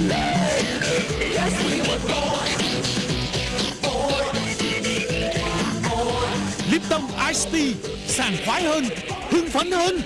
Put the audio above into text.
Lip Lipton Ice Tea, sảng khoái hơn, hưng phấn hơn.